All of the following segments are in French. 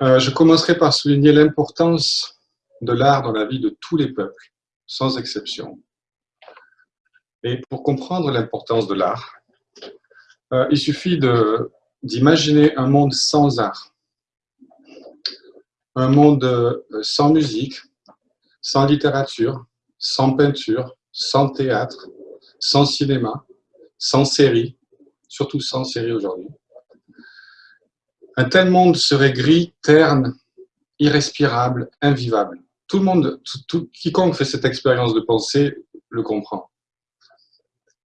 Euh, je commencerai par souligner l'importance de l'art dans la vie de tous les peuples, sans exception. Et pour comprendre l'importance de l'art, euh, il suffit d'imaginer un monde sans art, un monde euh, sans musique, sans littérature, sans peinture, sans théâtre, sans cinéma, sans série, surtout sans série aujourd'hui. Un tel monde serait gris, terne, irrespirable, invivable. Tout le monde, tout, quiconque fait cette expérience de pensée le comprend.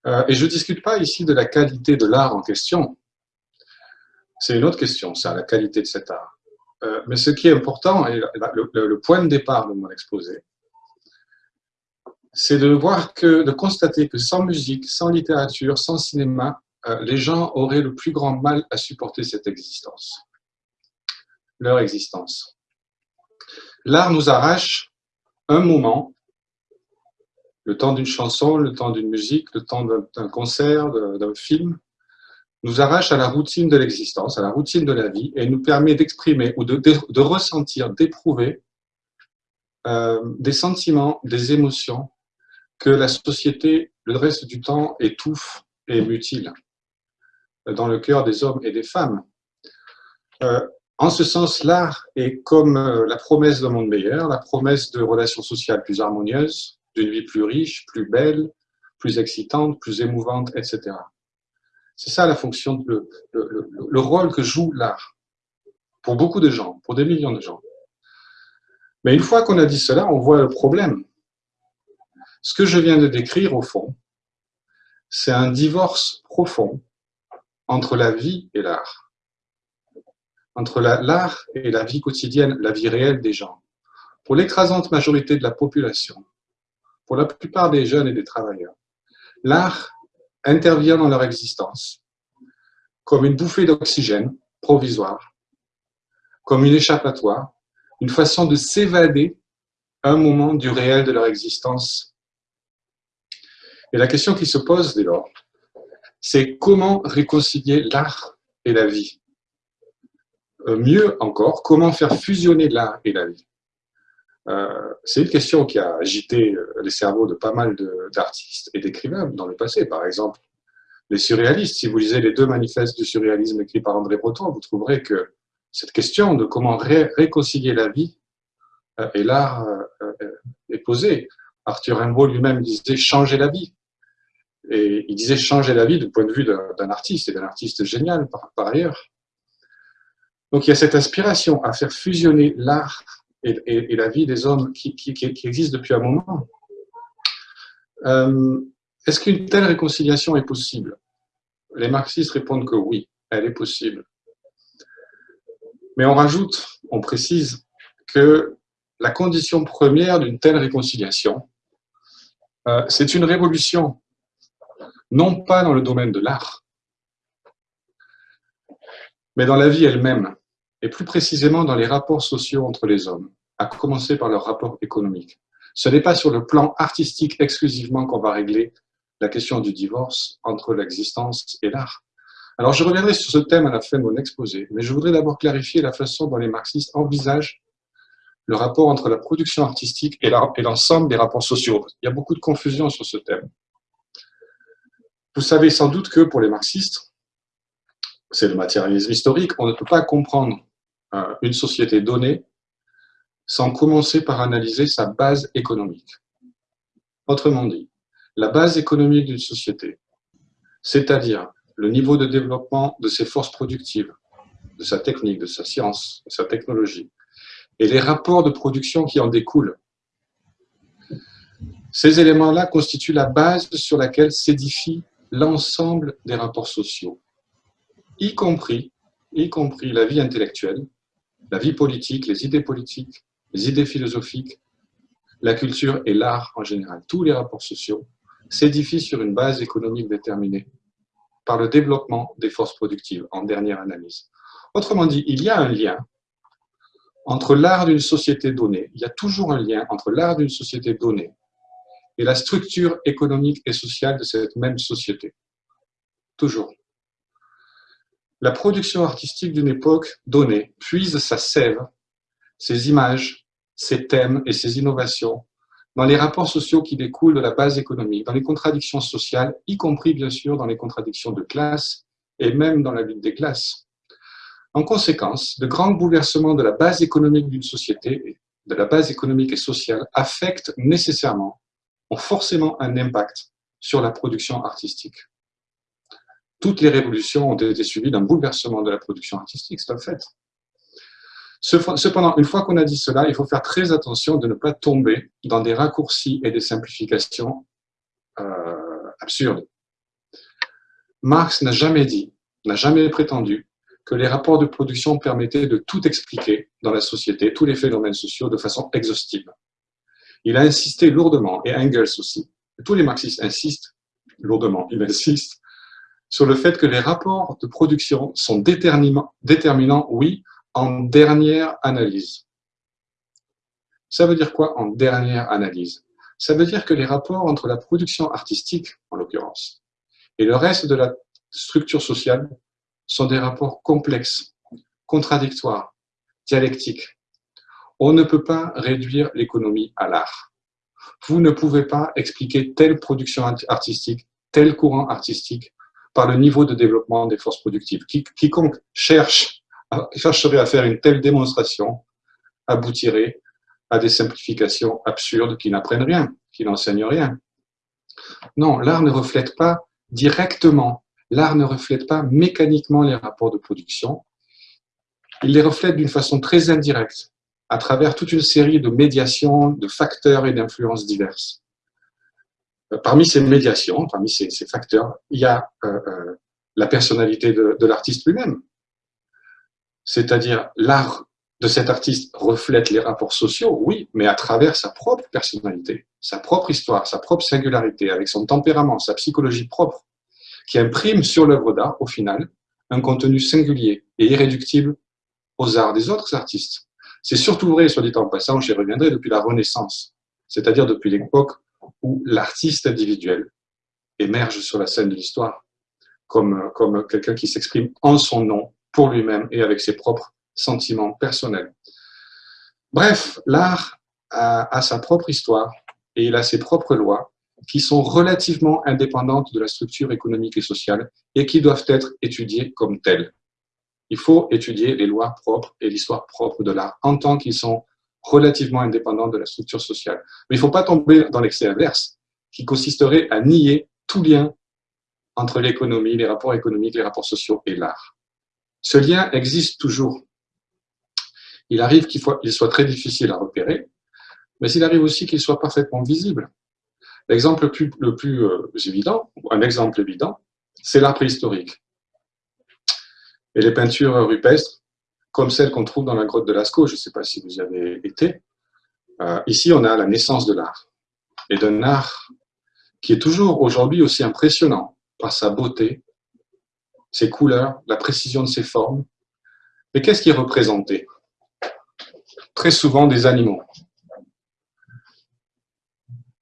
Euh, et je ne discute pas ici de la qualité de l'art en question. C'est une autre question, ça, la qualité de cet art. Euh, mais ce qui est important, et le, point de départ de mon exposé, c'est de voir que, de constater que sans musique, sans littérature, sans cinéma, les gens auraient le plus grand mal à supporter cette existence, leur existence. L'art nous arrache un moment, le temps d'une chanson, le temps d'une musique, le temps d'un concert, d'un film, nous arrache à la routine de l'existence, à la routine de la vie, et nous permet d'exprimer ou de, de, ressentir, d'éprouver euh, des sentiments, des émotions que la société, le reste du temps, étouffe et mutile dans le cœur des hommes et des femmes. Euh, en ce sens, l'art est comme euh, la promesse d'un monde meilleur, la promesse de relations sociales plus harmonieuses, d'une vie plus riche, plus belle, plus excitante, plus émouvante, etc. C'est ça la fonction, le, le, rôle que joue l'art pour beaucoup de gens, pour des millions de gens. Mais une fois qu'on a dit cela, on voit le problème. Ce que je viens de décrire, au fond, c'est un divorce profond entre la vie et l'art, entre l'art et la vie quotidienne, la vie réelle des gens. Pour l'écrasante majorité de la population, pour la plupart des jeunes et des travailleurs, l'art intervient dans leur existence comme une bouffée d'oxygène provisoire, comme une échappatoire, une façon de s'évader un moment du réel de leur existence. Et la question qui se pose dès lors, c'est comment réconcilier l'art et la vie euh, Mieux encore, comment faire fusionner l'art et la vie euh, c'est une question qui a agité euh, les cerveaux de pas mal d'artistes et d'écrivains dans le passé. Par exemple, les surréalistes. Si vous lisez les deux manifestes du surréalisme écrits par André Breton, vous trouverez que cette question de comment réconcilier la vie et l'art est posée. Arthur Rimbaud lui-même disait changer la vie. Et il disait changer la vie du point de vue d'un artiste, et d'un artiste génial par ailleurs. Donc il y a cette aspiration à faire fusionner l'art et, la vie des hommes qui, qui, existent depuis un moment. Euh, est-ce qu'une telle réconciliation est possible? Les marxistes répondent que oui, elle est possible. Mais on rajoute, on précise que la condition première d'une telle réconciliation, euh, c'est une révolution, non pas dans le domaine de l'art, mais dans la vie elle-même et plus précisément dans les rapports sociaux entre les hommes, à commencer par leurs rapports économiques. Ce n'est pas sur le plan artistique exclusivement qu'on va régler la question du divorce entre l'existence et l'art. Alors je reviendrai sur ce thème à la fin de mon exposé, mais je voudrais d'abord clarifier la façon dont les marxistes envisagent le rapport entre la production artistique et l'ensemble des rapports sociaux. Il y a beaucoup de confusion sur ce thème. Vous savez sans doute que pour les marxistes, c'est le matérialisme historique, on ne peut pas comprendre euh, une société donnée sans commencer par analyser sa base économique. Autrement dit, la base économique d'une société, c'est-à-dire le niveau de développement de ses forces productives, de sa technique, de sa science, de sa technologie, et les rapports de production qui en découlent. Ces éléments-là constituent la base sur laquelle s'édifie l'ensemble des rapports sociaux, y compris, la vie intellectuelle, la vie politique, les idées politiques, les idées philosophiques, la culture et l'art en général, tous les rapports sociaux, s'édifient sur une base économique déterminée par le développement des forces productives en dernière analyse. Autrement dit, il y a un lien entre l'art d'une société donnée, il y a toujours un lien entre l'art d'une société donnée et la structure économique et sociale de cette même société. Toujours. La production artistique d'une époque donnée puise sa sève, ses images, ses thèmes et ses innovations dans les rapports sociaux qui découlent de la base économique, dans les contradictions sociales, y compris bien sûr dans les contradictions de classe et même dans la lutte des classes. En conséquence, de grands bouleversements de la base économique d'une société, de la base économique et sociale, affectent nécessairement, ont forcément un impact sur la production artistique. Toutes les révolutions ont été suivies d'un bouleversement de la production artistique, c'est un fait. Cependant, une fois qu'on a dit cela, il faut faire très attention de ne pas tomber dans des raccourcis et des simplifications euh, absurdes. Marx n'a jamais dit, n'a jamais prétendu que les rapports de production permettaient de tout expliquer dans la société, tous les phénomènes sociaux, de façon exhaustive. Il a insisté lourdement, et Engels aussi, tous les marxistes insistent lourdement, il insiste sur le fait que les rapports de production sont déterminants, oui, en dernière analyse. Ça veut dire quoi en dernière analyse? Ça veut dire que les rapports entre la production artistique, en l'occurrence, et le reste de la structure sociale sont des rapports complexes, contradictoires, dialectiques. On ne peut pas réduire l'économie à l'art. Vous ne pouvez pas expliquer telle production artistique, tel courant artistique par le niveau de développement des forces productives. Quiconque cherche, chercherait à faire une telle démonstration aboutirait à des simplifications absurdes qui n'apprennent rien, qui n'enseignent rien. Non, l'art ne reflète pas directement l'art ne reflète pas mécaniquement les rapports de production, il les reflète d'une façon très indirecte, à travers toute une série de médiations, de facteurs et d'influences diverses. Euh, parmi ces médiations, parmi ces, facteurs, il y a euh, euh, la personnalité de, de l'artiste lui-même. C'est-à-dire, l'art de cet artiste reflète les rapports sociaux, oui, mais à travers sa propre personnalité, sa propre histoire, sa propre singularité, avec son tempérament, sa psychologie propre qui imprime sur l'œuvre d'art, au final, un contenu singulier et irréductible aux arts des autres artistes. C'est surtout vrai, soit dit en passant, j'y reviendrai, depuis la Renaissance, c'est-à-dire depuis l'époque où l'artiste individuel émerge sur la scène de l'histoire comme, quelqu'un qui s'exprime en son nom, pour lui-même et avec ses propres sentiments personnels. Bref, l'art a sa propre histoire et il a ses propres lois qui sont relativement indépendantes de la structure économique et sociale et qui doivent être étudiées comme telles. Il faut étudier les lois propres et l'histoire propre de l'art en tant qu'ils sont relativement indépendants de la structure sociale. Mais il ne faut pas tomber dans l'excès inverse, qui consisterait à nier tout lien entre l'économie, les rapports économiques, les rapports sociaux et l'art. Ce lien existe toujours. Il arrive qu'il soit très difficile à repérer, mais il arrive aussi qu'il soit parfaitement visible. L'exemple le plus, euh, évident, un exemple évident, c'est l'art préhistorique. Et les peintures rupestres, comme celles qu'on trouve dans la grotte de Lascaux, je ne sais pas si vous y avez été, euh, ici on a la naissance de l'art, et d'un art qui est toujours aujourd'hui aussi impressionnant par sa beauté, ses couleurs, la précision de ses formes. Mais qu'est-ce qui est représenté? Très souvent des animaux.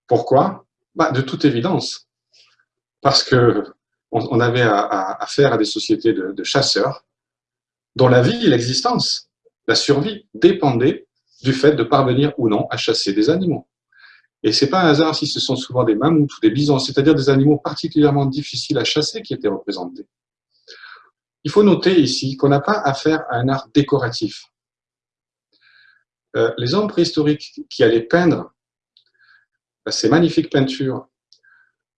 Pourquoi? Bah, de toute évidence, parce que on, avait affaire à, des sociétés de, chasseurs dont la vie l'existence, la survie, dépendaient du fait de parvenir ou non à chasser des animaux. Et c'est pas un hasard si ce sont souvent des mammouths ou des bisons, c'est-à-dire des animaux particulièrement difficiles à chasser qui étaient représentés. Il faut noter ici qu'on n'a pas affaire à un art décoratif. Euh, les hommes préhistoriques qui allaient peindre ces magnifiques peintures,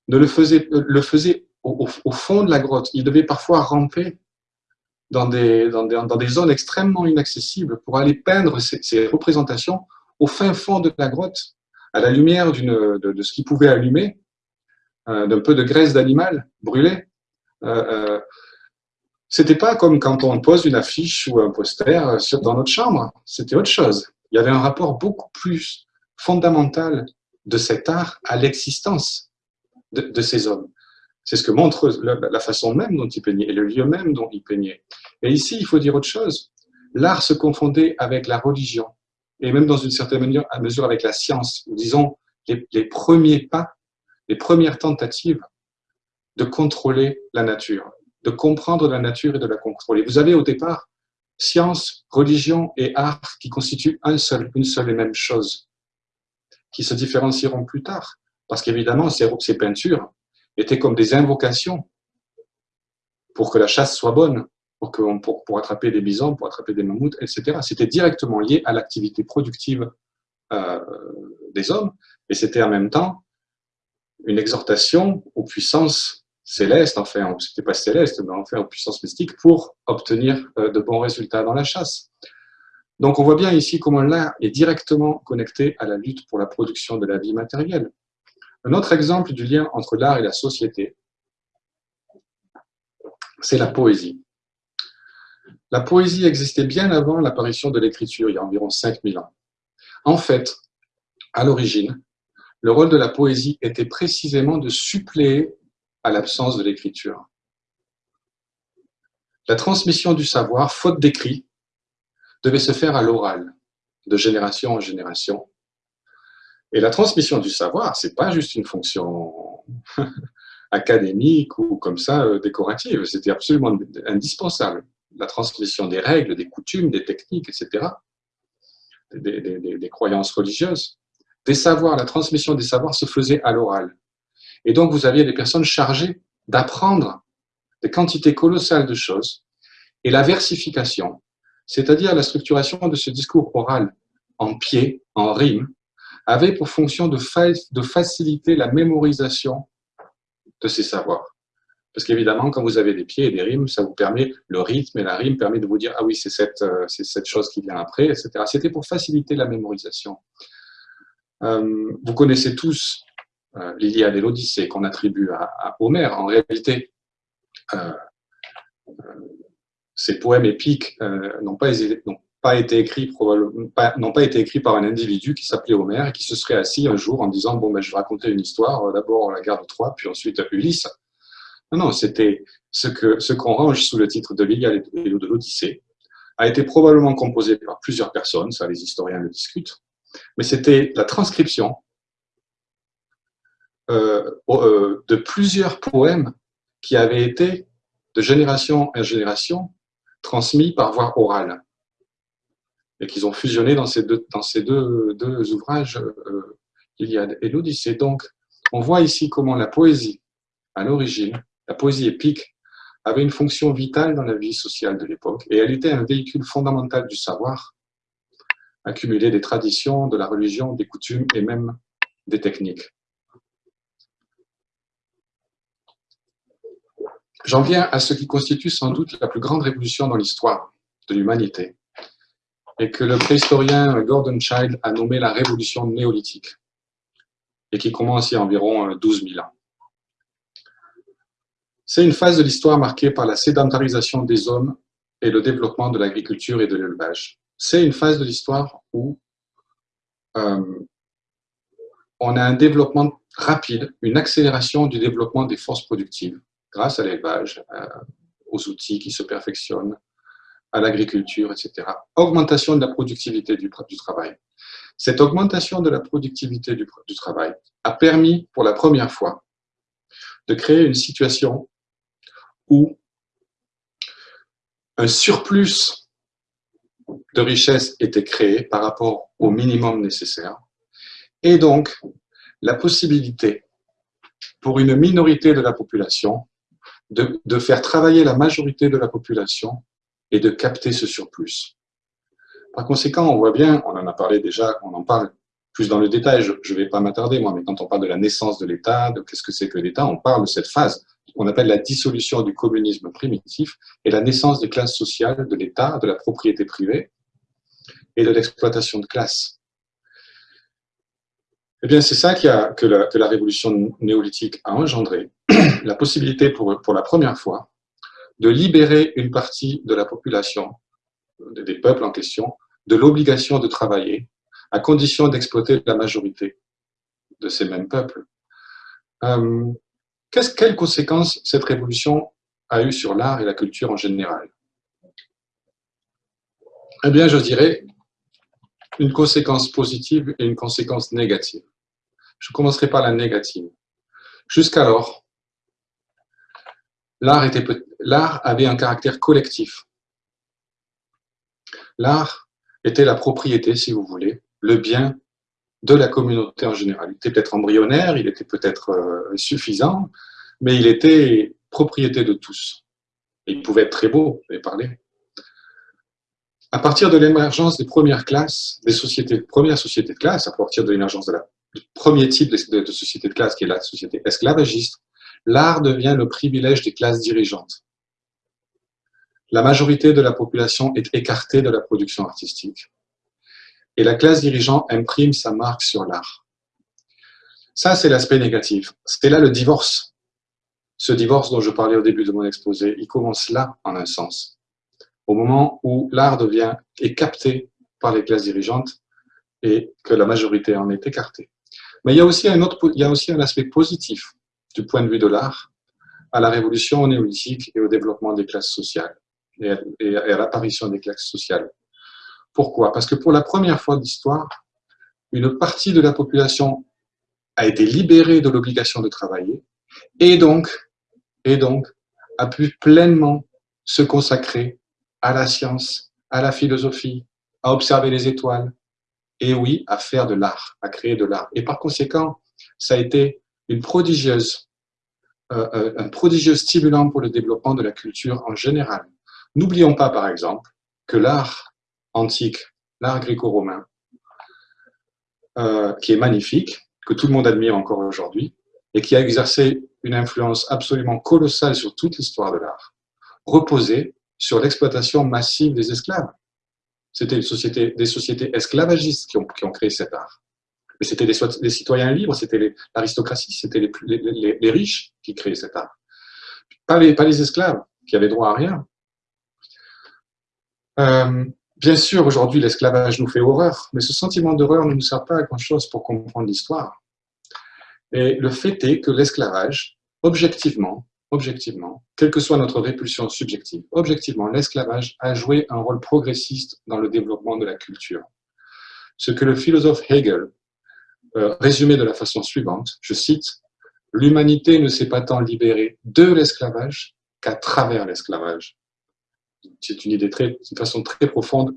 ne le faisaient, le faisait au, fond de la grotte. Il devait parfois ramper dans des, dans des, zones extrêmement inaccessibles pour aller peindre ces, représentations au fin fond de la grotte, à la lumière de, de, ce qui pouvait allumer, euh, d'un peu de graisse d'animal brûlée. Euh, euh, c'était pas comme quand on pose une affiche ou un poster dans notre chambre, c'était autre chose. Il y avait un rapport beaucoup plus fondamental de cet art à l'existence de, ces hommes. C'est ce que montre la, façon même dont ils peignaient et le lieu même dont ils peignaient. Et ici, il faut dire autre chose. L'art se confondait avec la religion et même dans une certaine mesure, avec la science, disons les, premiers pas, les premières tentatives de contrôler la nature, de comprendre la nature et de la contrôler. Vous avez au départ science, religion et art qui constituent un seul, une seule et même chose, qui se différencieront plus tard. Parce qu'évidemment, ces peintures étaient comme des invocations pour que la chasse soit bonne, pour, pour, pour attraper des bisons, pour attraper des mammouths, etc. C'était directement lié à l'activité productive euh, des hommes, et c'était en même temps une exhortation aux puissances célestes, enfin, c'était pas céleste, mais enfin aux puissances mystiques, pour obtenir euh, de bons résultats dans la chasse. Donc on voit bien ici comment l'art est directement connecté à la lutte pour la production de la vie matérielle. Un autre exemple du lien entre l'art et la société, c'est la poésie. La poésie existait bien avant l'apparition de l'écriture, il y a environ 5000 ans. En fait, à l'origine, le rôle de la poésie était précisément de suppléer à l'absence de l'écriture. La transmission du savoir, faute d'écrit, devait se faire à l'oral, de génération en génération. Et la transmission du savoir, c'est pas juste une fonction académique ou comme ça euh, décorative, c'était absolument indispensable. La transmission des règles, des coutumes, des techniques, etc., des, des croyances religieuses, des savoirs, la transmission des savoirs se faisait à l'oral. Et donc, vous aviez des personnes chargées d'apprendre des quantités colossales de choses et la versification, c'est-à-dire la structuration de ce discours oral en pied, en rime, avait pour fonction de, faciliter la mémorisation de ces savoirs. Parce qu'évidemment, quand vous avez des pieds et des rimes, ça vous permet, le rythme et la rime permet de vous dire, ah oui, c'est cette, euh, chose qui vient après, etc. C'était pour faciliter la mémorisation. Euh, vous connaissez tous euh, l'Iliade et l'Odyssée qu'on attribue à, Homère. En réalité, ces poèmes épiques n'ont pas, pas, été écrits n'ont pas été écrits par un individu qui s'appelait Homère et qui se serait assis un jour en disant bon ben je vais raconter une histoire d'abord la guerre de Troie puis ensuite Ulysse non non c'était ce que ce qu'on range sous le titre de l'Iliade et de l'Odyssée a été probablement composé par plusieurs personnes ça les historiens le discutent mais c'était la transcription euh, euh, de plusieurs poèmes qui avaient été, de génération en génération, transmis par voie orale, et qu'ils ont fusionné dans ces deux, dans ces deux, deux ouvrages, euh, Iliade et l'Odyssée. Donc, on voit ici comment la poésie, à l'origine, la poésie épique, avait une fonction vitale dans la vie sociale de l'époque, et elle était un véhicule fondamental du savoir, accumuler des traditions, de la religion, des coutumes et même des techniques. J'en viens à ce qui constitue sans doute la plus grande révolution dans l'histoire de l'humanité et que le préhistorien Gordon Child a nommé la révolution néolithique et qui commence il y a environ 12 000 ans. C'est une phase de l'histoire marquée par la sédentarisation des hommes et le développement de l'agriculture et de l'élevage c'est une phase de l'histoire où euh, on a un développement rapide, une accélération du développement des forces productives grâce à l'élevage, euh, aux outils qui se perfectionnent, à l'agriculture, etc. Augmentation de la productivité du, travail. Cette augmentation de la productivité du, travail a permis pour la première fois de créer une situation où un surplus de richesse était créée par rapport au minimum nécessaire. Et donc, la possibilité pour une minorité de la population de, faire travailler la majorité de la population et de capter ce surplus. Par conséquent, on voit bien, on en a parlé déjà, on en parle plus dans le détail, je ne vais pas m'attarder moi, mais quand on parle de la naissance de l'État, de qu'est-ce que c'est que l'État, on parle de cette phase qu'on appelle la dissolution du communisme primitif et la naissance des classes sociales, de l'État, de la propriété privée et de l'exploitation de classe. Eh bien, c'est ça a, que, la, que, la, révolution néolithique a engendré, la possibilité pour la première fois de libérer une partie de la population, des peuples en question, de l'obligation de travailler, à condition d'exploiter la majorité de ces mêmes peuples. Euh, quelles conséquences cette révolution a eu sur l'art et la culture en général? Eh bien, je dirais une conséquence positive et une conséquence négative. Je commencerai par la négative. Jusqu'alors, l'art avait un caractère collectif. L'art était la propriété, si vous voulez, le bien de la communauté en général. Il était peut-être embryonnaire, il était peut-être euh, suffisant, mais il était propriété de tous. il pouvait être très beau, et parler. À partir de l'émergence des premières classes, des sociétés, premières sociétés de classe, à partir de l'émergence du premier type de, de société de classe, qui est la société esclavagiste, l'art devient le privilège des classes dirigeantes. La majorité de la population est écartée de la production artistique. Et la classe dirigeante imprime sa marque sur l'art. Ça, c'est l'aspect négatif. C'est là le divorce. Ce divorce dont je parlais au début de mon exposé, il commence là, en un sens. Au moment où l'art devient, est capté par les classes dirigeantes et que la majorité en est écartée. Mais il y a aussi un, autre, il y a aussi un aspect positif du point de vue de l'art à la révolution néolithique et au développement des classes sociales et à, l'apparition des classes sociales. Pourquoi? Parce que pour la première fois de l'histoire, une partie de la population a été libérée de l'obligation de travailler et donc a pu pleinement se consacrer à la science, à la philosophie, à observer les étoiles, et oui, à faire de l'art, à créer de l'art. Et par conséquent, ça a été euh, euh, un prodigieux stimulant pour le développement de la culture en général. N'oublions pas, par exemple, que l'art antique, l'art gréco-romain, euh, qui est magnifique, que tout le monde admire encore aujourd'hui, et qui a exercé une influence absolument colossale sur toute l'histoire de l'art, reposait sur l'exploitation massive des esclaves. C'était des sociétés esclavagistes qui ont créé cet art. Mais c'était des, citoyens libres, c'était l'aristocratie, c'était les, riches qui créaient cet art. Pas les, pas les esclaves, qui avaient droit à rien. Euh, bien sûr, aujourd'hui, l'esclavage nous fait horreur, mais ce sentiment d'horreur ne nous sert pas à grand-chose pour comprendre l'histoire. Et le fait est que l'esclavage, objectivement, objectivement, quelle que soit notre répulsion subjective, objectivement, l'esclavage a joué un rôle progressiste dans le développement de la culture. Ce que le philosophe Hegel euh, résumé de la façon suivante, je cite, « L'humanité ne s'est pas tant libérée de l'esclavage qu'à travers l'esclavage. » C'est une idée très, une façon très profonde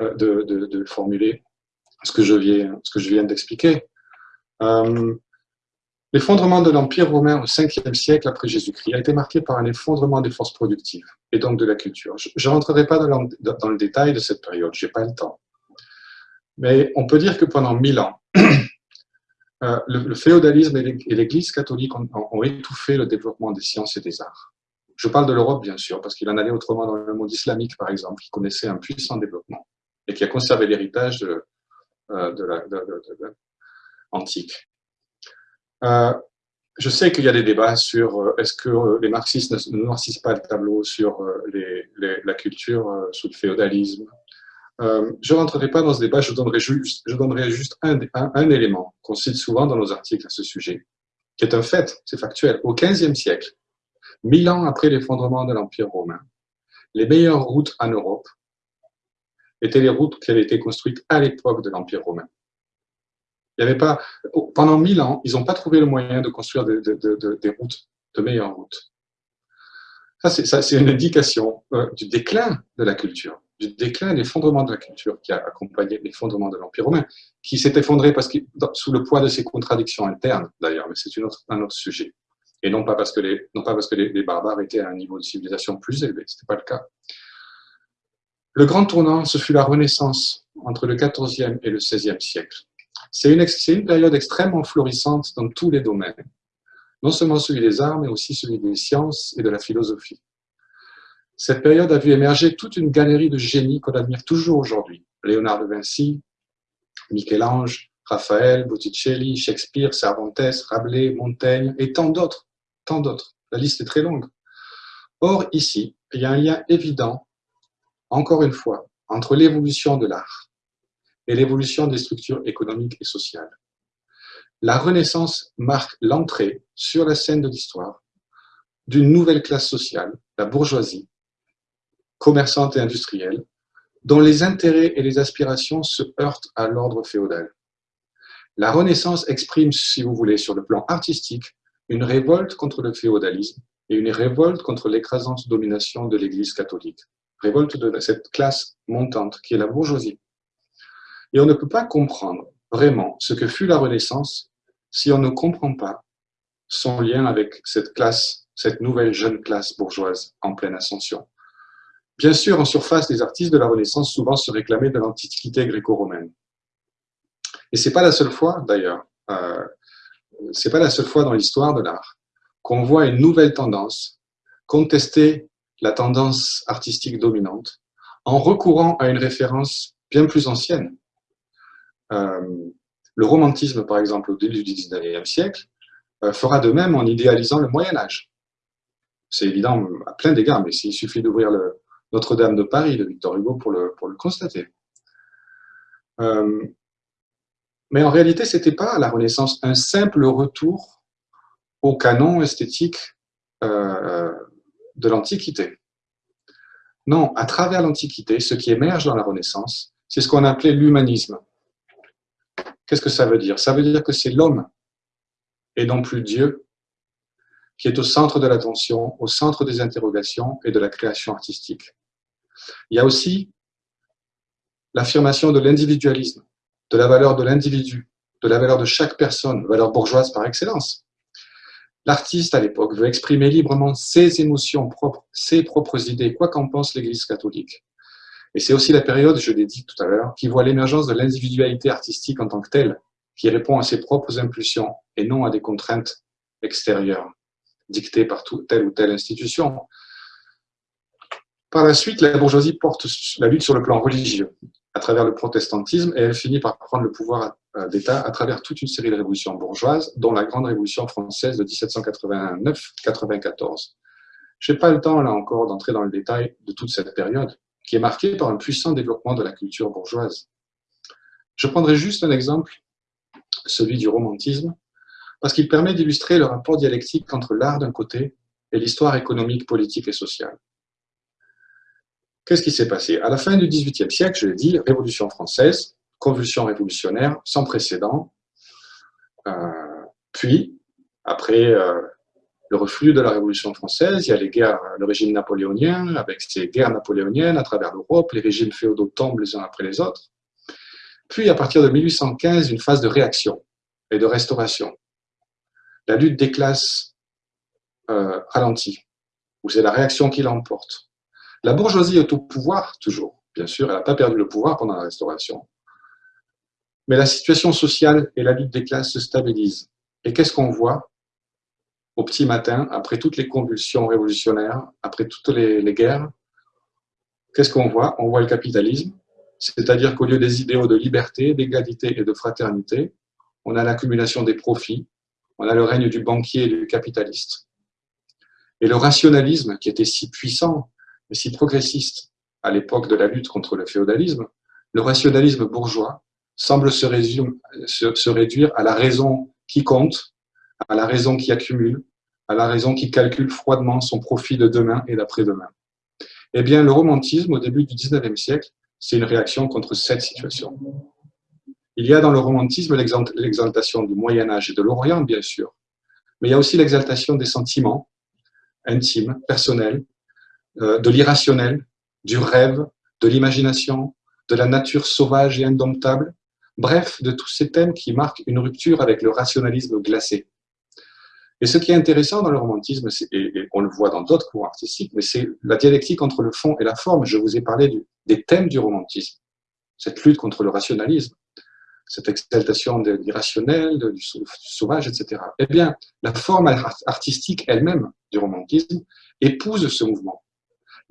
euh, de, de, formuler ce que je viens, ce que je viens d'expliquer. Euh, L'effondrement de l'Empire romain au 5e siècle après Jésus-Christ a été marqué par un effondrement des forces productives et donc de la culture. Je ne rentrerai pas dans, dans, le détail de cette période, je n'ai pas le temps. Mais on peut dire que pendant mille ans, Euh, le, féodalisme et l'Église catholique ont, étouffé le développement des sciences et des arts. Je parle de l'Europe, bien sûr, parce qu'il en allait autrement dans le monde islamique, par exemple, qui connaissait un puissant développement et qui a conservé l'héritage de, euh, antique. Euh, je sais qu'il y a des débats sur est-ce que les marxistes ne noircissent pas le tableau sur la culture sous le féodalisme, euh, je ne rentrerai pas dans ce débat, je donnerai juste, un, élément qu'on cite souvent dans nos articles à ce sujet, qui est un fait, c'est factuel. Au XVe siècle, mille ans après l'effondrement de l'Empire romain, les meilleures routes en Europe étaient les routes qui avaient été construites à l'époque de l'Empire romain. Il y avait pas, pendant mille ans, ils n'ont pas trouvé le moyen de construire des, des routes, de meilleures routes. Ça, c'est une indication euh, du déclin de la culture du déclin, l'effondrement de la culture qui a accompagné l'effondrement de l'Empire romain, qui s'est effondré parce sous le poids de ses contradictions internes, d'ailleurs, mais c'est un autre sujet. Et non pas parce que, les, non pas parce que les, barbares étaient à un niveau de civilisation plus élevé, ce n'était pas le cas. Le grand tournant, ce fut la Renaissance entre le XIVe et le XVIe siècle. C'est une, une période extrêmement florissante dans tous les domaines, non seulement celui des arts, mais aussi celui des sciences et de la philosophie. Cette période a vu émerger toute une galerie de génies qu'on admire toujours aujourd'hui. Léonard de Vinci, Michel-Ange, Raphaël, Botticelli, Shakespeare, Cervantes, Rabelais, Montaigne et tant d'autres, tant d'autres. La liste est très longue. Or, ici, il y a un lien évident, encore une fois, entre l'évolution de l'art et l'évolution des structures économiques et sociales. La Renaissance marque l'entrée sur la scène de l'histoire d'une nouvelle classe sociale, la bourgeoisie, commerçante et industrielle, dont les intérêts et les aspirations se heurtent à l'ordre féodal. La Renaissance exprime, si vous voulez, sur le plan artistique, une révolte contre le féodalisme et une révolte contre l'écrasante domination de l'Église catholique. Révolte de cette classe montante qui est la bourgeoisie. Et on ne peut pas comprendre vraiment ce que fut la Renaissance si on ne comprend pas son lien avec cette classe, cette nouvelle jeune classe bourgeoise en pleine ascension. Bien sûr, en surface, les artistes de la Renaissance souvent se réclamaient de l'antiquité gréco-romaine. Et c'est pas la seule fois, d'ailleurs, euh, c'est pas la seule fois dans l'histoire de l'art qu'on voit une nouvelle tendance contester la tendance artistique dominante en recourant à une référence bien plus ancienne. Euh, le romantisme, par exemple, au début du 19e siècle, euh, fera de même en idéalisant le Moyen Âge. C'est évident à plein d'égards, mais il suffit d'ouvrir Notre-Dame de Paris de Victor Hugo pour le, constater. Euh, mais en réalité, ce n'était pas la Renaissance un simple retour au canon esthétique euh, de l'Antiquité. Non, à travers l'Antiquité, ce qui émerge dans la Renaissance, c'est ce qu'on appelait l'humanisme. Qu'est-ce que ça veut dire? Ça veut dire que c'est l'homme, et non plus Dieu, qui est au centre de l'attention, au centre des interrogations et de la création artistique. Il y a aussi l'affirmation de l'individualisme de la valeur de l'individu, de la valeur de chaque personne, valeur bourgeoise par excellence. L'artiste, à l'époque, veut exprimer librement ses émotions propres, ses propres idées, quoi qu'en pense l'Église catholique. Et c'est aussi la période, je l'ai dit tout à l'heure, qui voit l'émergence de l'individualité artistique en tant que telle, qui répond à ses propres impulsions et non à des contraintes extérieures, dictées par telle ou telle institution. Par la suite, la bourgeoisie porte la lutte sur le plan religieux à travers le protestantisme et elle finit par prendre le pouvoir euh, d'État à travers toute une série de révolutions bourgeoises, dont la Grande Révolution française de 1789-94. Je n'ai pas le temps, là encore, d'entrer dans le détail de toute cette période, qui est marquée par un puissant développement de la culture bourgeoise. Je prendrai juste un exemple, celui du romantisme, parce qu'il permet d'illustrer le rapport dialectique entre l'art d'un côté et l'histoire économique, politique et sociale. Qu'est-ce qui s'est passé? À la fin du XVIIIe siècle, je l'ai dit, Révolution française, convulsion révolutionnaire sans précédent. Euh, puis, après euh, le reflux de la Révolution française, il y a les guerres, le régime napoléonien, avec ses guerres napoléoniennes à travers l'Europe, les régimes féodaux tombent les uns après les autres. Puis, à partir de 1815, une phase de réaction et de restauration. La lutte des classes euh, ralentit, où c'est la réaction qui l'emporte. La bourgeoisie est au pouvoir, toujours. Bien sûr, elle n'a pas perdu le pouvoir pendant la Restauration. Mais la situation sociale et la lutte des classes se stabilisent. Et qu'est-ce qu'on voit au petit matin, après toutes les convulsions révolutionnaires, après toutes les, guerres? Qu'est-ce qu'on voit? On voit le capitalisme, c'est-à-dire qu'au lieu des idéaux de liberté, d'égalité et de fraternité, on a l'accumulation des profits, on a le règne du banquier et du capitaliste. Et le rationalisme, qui était si puissant si progressiste à l'époque de la lutte contre le féodalisme, le rationalisme bourgeois semble se, réduire à la raison qui compte, à la raison qui accumule, à la raison qui calcule froidement son profit de demain et d'après-demain. Eh bien, le romantisme, au début du XIXe siècle, c'est une réaction contre cette situation. Il y a dans le romantisme l'exaltation du Moyen Âge et de l'Orient, bien sûr, mais il y a aussi l'exaltation des sentiments intimes, personnels, de l'irrationnel, du rêve, de l'imagination, de la nature sauvage et indomptable, bref, de tous ces thèmes qui marquent une rupture avec le rationalisme glacé. Et ce qui est intéressant dans le romantisme, et on le voit dans d'autres courants artistiques, mais c'est la dialectique entre le fond et la forme. Je vous ai parlé des thèmes du romantisme, cette lutte contre le rationalisme, cette exaltation de l'irrationnel, du sauvage, etc. Eh bien, la forme artistique elle-même du romantisme épouse ce mouvement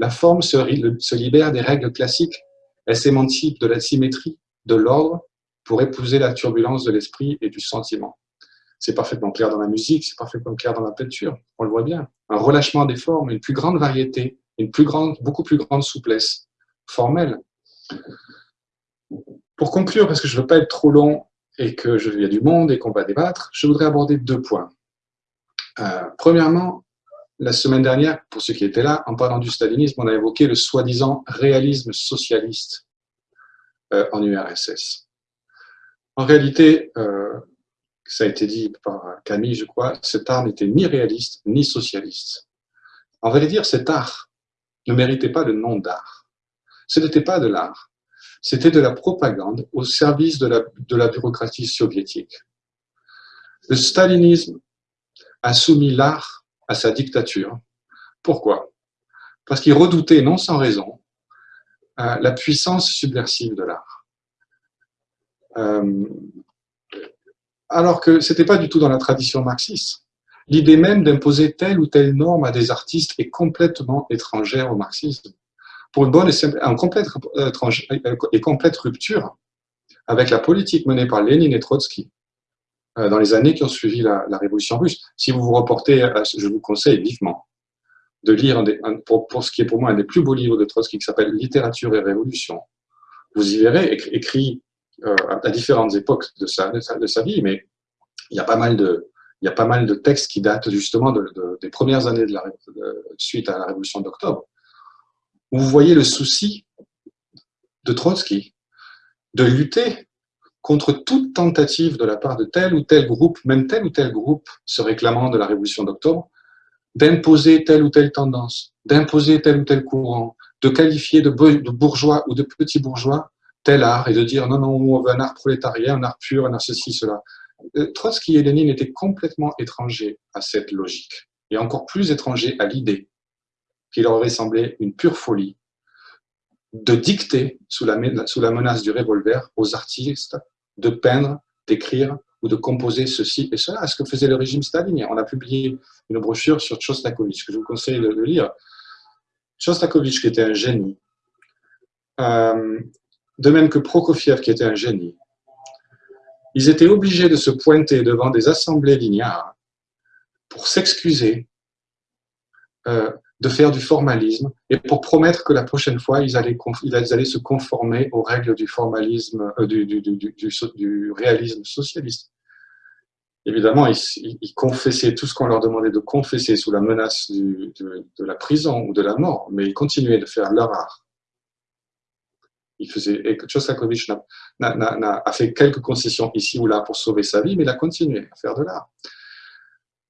la forme se, libère des règles classiques, elle s'émancipe de la symétrie, de l'ordre, pour épouser la turbulence de l'esprit et du sentiment. C'est parfaitement clair dans la musique, c'est parfaitement clair dans la peinture, on le voit bien. Un relâchement des formes, une plus grande variété, une plus grande, beaucoup plus grande souplesse formelle. Pour conclure, parce que je ne veux pas être trop long et qu'il y a du monde et qu'on va débattre, je voudrais aborder deux points. Euh, premièrement, la semaine dernière, pour ceux qui étaient là, en parlant du stalinisme, on a évoqué le soi-disant réalisme socialiste euh, en URSS. En réalité, euh, ça a été dit par Camille, je crois, cet art n'était ni réaliste ni socialiste. En vrai dire, cet art ne méritait pas le nom d'art. Ce n'était pas de l'art, c'était de la propagande au service de la, de la bureaucratie soviétique. Le stalinisme a soumis l'art à sa dictature. Pourquoi? Parce qu'il redoutait, non sans raison, euh, la puissance subversive de l'art. Euh, alors que ce n'était pas du tout dans la tradition marxiste. L'idée même d'imposer telle ou telle norme à des artistes est complètement étrangère au marxisme. Pour une bonne et, simple, complète, euh, et complète rupture avec la politique menée par Lénine et Trotsky dans les années qui ont suivi la, révolution russe. Si vous vous reportez, je vous conseille vivement de lire, pour, ce qui est pour moi un des plus beaux livres de Trotsky qui s'appelle Littérature et Révolution. Vous y verrez, écrit euh, à différentes époques de sa, de sa, vie, mais il y a pas mal de, il y a pas mal de textes qui datent justement de, des premières années de la, suite à la révolution d'octobre, où vous voyez le souci de Trotsky de lutter contre toute tentative de la part de tel ou tel groupe, même tel ou tel groupe se réclamant de la révolution d'octobre, d'imposer telle ou telle tendance, d'imposer tel ou tel courant, de qualifier de bourgeois ou de petits bourgeois tel art et de dire non, non, on veut un art prolétarien, un art pur, un art ceci, cela. Euh, Trotsky et Lénine étaient complètement étrangers à cette logique et encore plus étrangers à l'idée qu'il leur aurait semblé une pure folie de dicter sous la menace du revolver aux artistes de peindre, d'écrire ou de composer ceci et cela, ce que faisait le régime stalinien? On a publié une brochure sur Shostakovich que je vous conseille de, lire. Shostakovich, qui était un génie, euh, de même que Prokofiev, qui était un génie, ils étaient obligés de se pointer devant des assemblées lignards pour s'excuser euh, de faire du formalisme et pour promettre que la prochaine fois, ils allaient, ils allaient se conformer aux règles du formalisme, euh, du, du, réalisme socialiste. Évidemment, ils, confessaient tout ce qu'on leur demandait de confesser sous la menace de la prison ou de la mort, mais ils continuaient de faire leur art il faisait, et Shostakovich a, fait quelques concessions ici ou là pour sauver sa vie, mais il a continué à faire de l'art.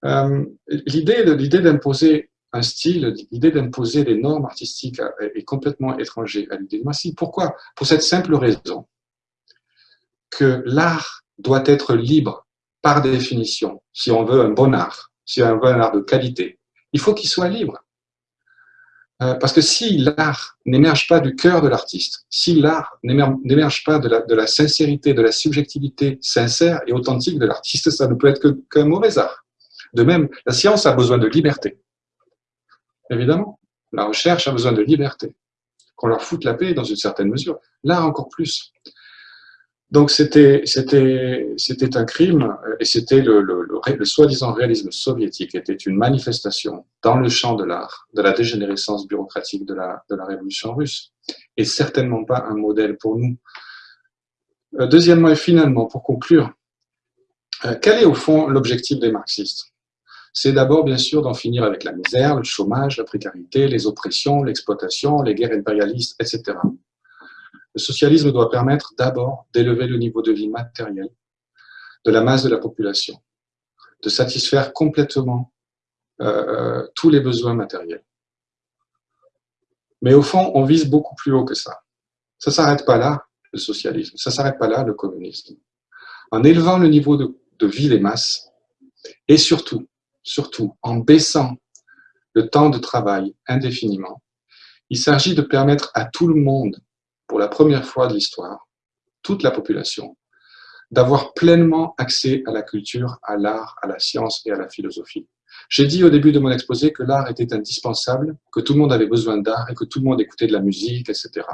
Euh, l'idée d'imposer un style, l'idée d'imposer des normes artistiques est complètement étrangère à l'idée de Massy. Pourquoi? Pour cette simple raison que l'art doit être libre par définition, si on veut un bon art, si on veut un art de qualité. Il faut qu'il soit libre. Euh, parce que si l'art n'émerge pas du cœur de l'artiste, si l'art n'émerge pas de la, sincérité, de la subjectivité sincère et authentique de l'artiste, ça ne peut être qu'un mauvais art. De même, la science a besoin de liberté. Évidemment, la recherche a besoin de liberté. Qu'on leur foute la paix dans une certaine mesure. L'art encore plus. Donc c'était un crime et c'était le, soi-disant réalisme soviétique était une manifestation dans le champ de l'art, de la dégénérescence bureaucratique de la, de la révolution russe et certainement pas un modèle pour nous. Euh, deuxièmement et finalement, pour conclure, euh, quel est au fond l'objectif des marxistes? C'est d'abord bien sûr d'en finir avec la misère, le chômage, la précarité, les oppressions, l'exploitation, les guerres impérialistes, etc. Le socialisme doit permettre d'abord d'élever le niveau de vie matériel de la masse de la population, de satisfaire complètement euh, euh, tous les besoins matériels. Mais au fond, on vise beaucoup plus haut que ça. Ça ne s'arrête pas là, le socialisme. Ça ne s'arrête pas là, le communisme. En élevant le niveau de, de vie des masses, et surtout, surtout, en baissant le temps de travail indéfiniment, il s'agit de permettre à tout le monde pour la première fois de l'histoire, toute la population, d'avoir pleinement accès à la culture, à l'art, à la science et à la philosophie. J'ai dit au début de mon exposé que l'art était indispensable, que tout le monde avait besoin d'art et que tout le monde écoutait de la musique, etc.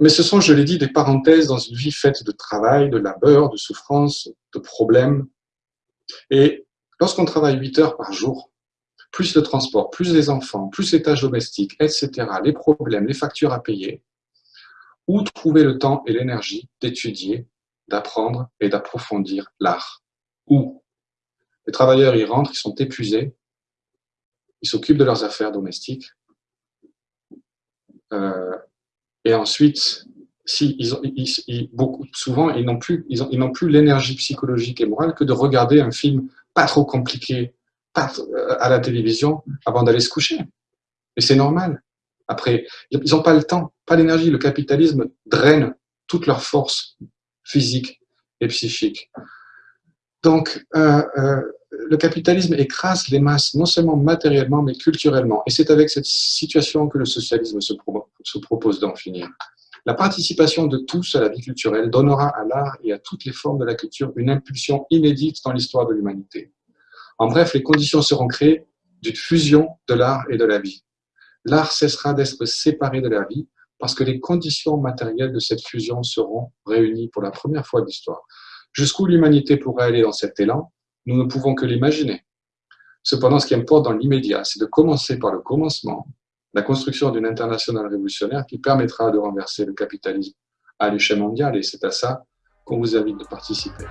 Mais ce sont, je l'ai dit, des parenthèses dans une vie faite de travail, de labeur, de souffrance, de problèmes. Et lorsqu'on travaille 8 heures par jour, plus le transport, plus les enfants, plus les tâches domestiques, etc., les problèmes, les factures à payer, où trouver le temps et l'énergie d'étudier, d'apprendre et d'approfondir l'art? Où? Les travailleurs y rentrent, ils sont épuisés, ils s'occupent de leurs affaires domestiques, euh, et ensuite, si ils, beaucoup, souvent, ils n'ont plus, ils plus l'énergie psychologique et morale que de regarder un film pas trop compliqué à la télévision avant d'aller se coucher. Et c'est normal. Après, ils n'ont pas le temps, pas l'énergie. Le capitalisme draine toute leur force physique et psychique. Donc, euh, euh, le capitalisme écrase les masses, non seulement matériellement, mais culturellement. Et c'est avec cette situation que le socialisme se propose d'en finir. La participation de tous à la vie culturelle donnera à l'art et à toutes les formes de la culture une impulsion inédite dans l'histoire de l'humanité. En bref, les conditions seront créées d'une fusion de l'art et de la vie. L'art cessera d'être séparé de la vie parce que les conditions matérielles de cette fusion seront réunies pour la première fois de l'histoire. Jusqu'où l'humanité pourrait aller dans cet élan, nous ne pouvons que l'imaginer. Cependant, ce qui importe dans l'immédiat, c'est de commencer par le commencement, la construction d'une internationale révolutionnaire qui permettra de renverser le capitalisme à l'échelle mondiale, et c'est à ça qu'on vous invite de participer.